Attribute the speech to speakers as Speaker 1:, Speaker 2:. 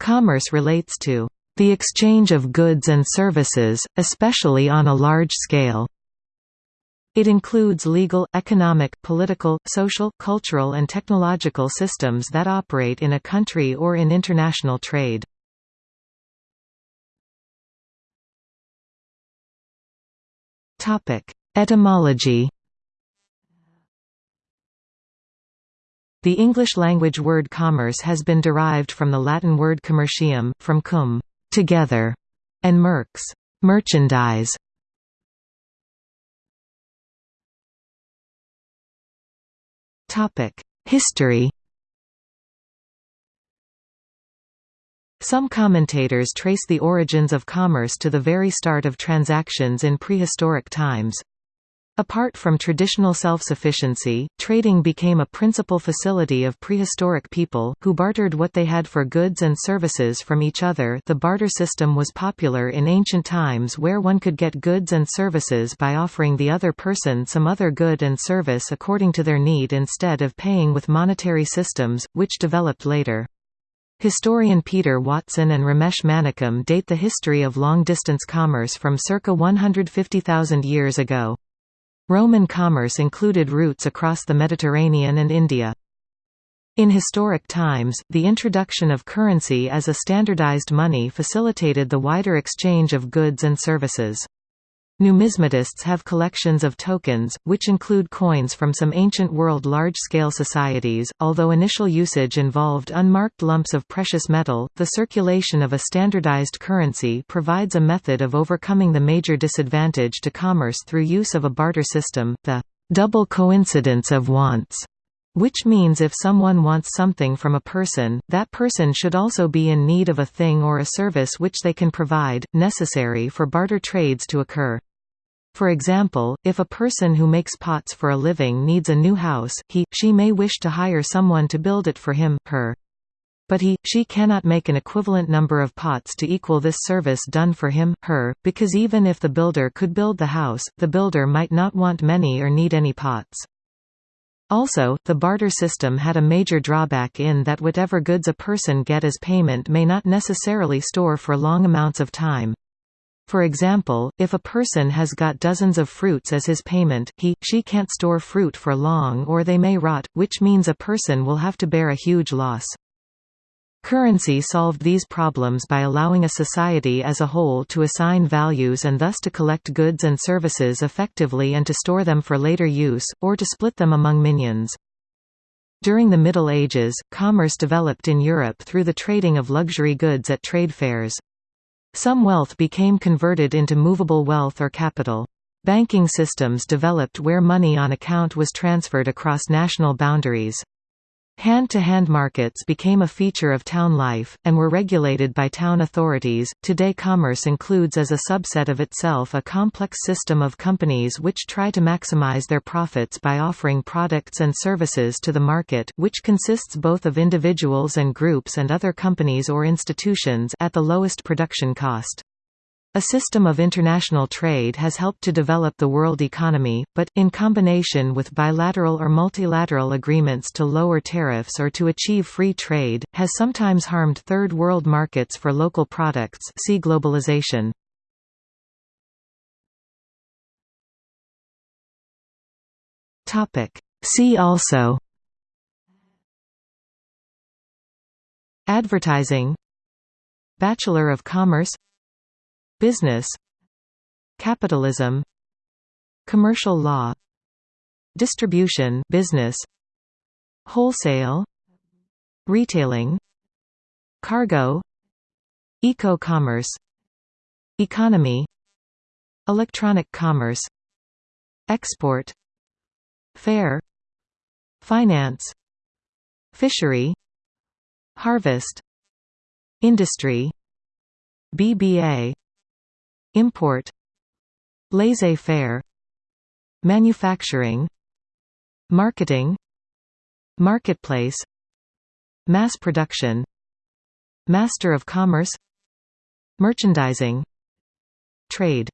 Speaker 1: Commerce relates to the exchange of goods and services, especially on a large scale. It includes legal, economic, political, social, cultural and technological systems that operate in a country or in international trade. Etymology The English-language word commerce has been derived from the Latin word commercium, from cum together", and merx merchandise". History Some commentators trace the origins of commerce to the very start of transactions in prehistoric times. Apart from traditional self-sufficiency, trading became a principal facility of prehistoric people, who bartered what they had for goods and services from each other the barter system was popular in ancient times where one could get goods and services by offering the other person some other good and service according to their need instead of paying with monetary systems, which developed later. Historian Peter Watson and Ramesh Manickam date the history of long-distance commerce from circa 150,000 years ago. Roman commerce included routes across the Mediterranean and India. In historic times, the introduction of currency as a standardized money facilitated the wider exchange of goods and services. Numismatists have collections of tokens, which include coins from some ancient world large-scale societies. Although initial usage involved unmarked lumps of precious metal, the circulation of a standardized currency provides a method of overcoming the major disadvantage to commerce through use of a barter system, the double coincidence of wants which means if someone wants something from a person, that person should also be in need of a thing or a service which they can provide, necessary for barter trades to occur. For example, if a person who makes pots for a living needs a new house, he, she may wish to hire someone to build it for him her. But he, she cannot make an equivalent number of pots to equal this service done for him, her, because even if the builder could build the house, the builder might not want many or need any pots. Also, the barter system had a major drawback in that whatever goods a person get as payment may not necessarily store for long amounts of time. For example, if a person has got dozens of fruits as his payment, he, she can't store fruit for long or they may rot, which means a person will have to bear a huge loss. Currency solved these problems by allowing a society as a whole to assign values and thus to collect goods and services effectively and to store them for later use, or to split them among minions. During the Middle Ages, commerce developed in Europe through the trading of luxury goods at trade fairs. Some wealth became converted into movable wealth or capital. Banking systems developed where money on account was transferred across national boundaries. Hand-to-hand -hand markets became a feature of town life, and were regulated by town authorities. Today commerce includes as a subset of itself a complex system of companies which try to maximize their profits by offering products and services to the market which consists both of individuals and groups and other companies or institutions at the lowest production cost. A system of international trade has helped to develop the world economy, but, in combination with bilateral or multilateral agreements to lower tariffs or to achieve free trade, has sometimes harmed third world markets for local products see globalization. See also Advertising Bachelor of Commerce Business Capitalism Commercial law Distribution business Wholesale Retailing Cargo Eco-commerce Economy Electronic commerce Export Fair Finance Fishery Harvest Industry BBA Import Laissez-faire Manufacturing Marketing Marketplace Mass production Master of Commerce Merchandising Trade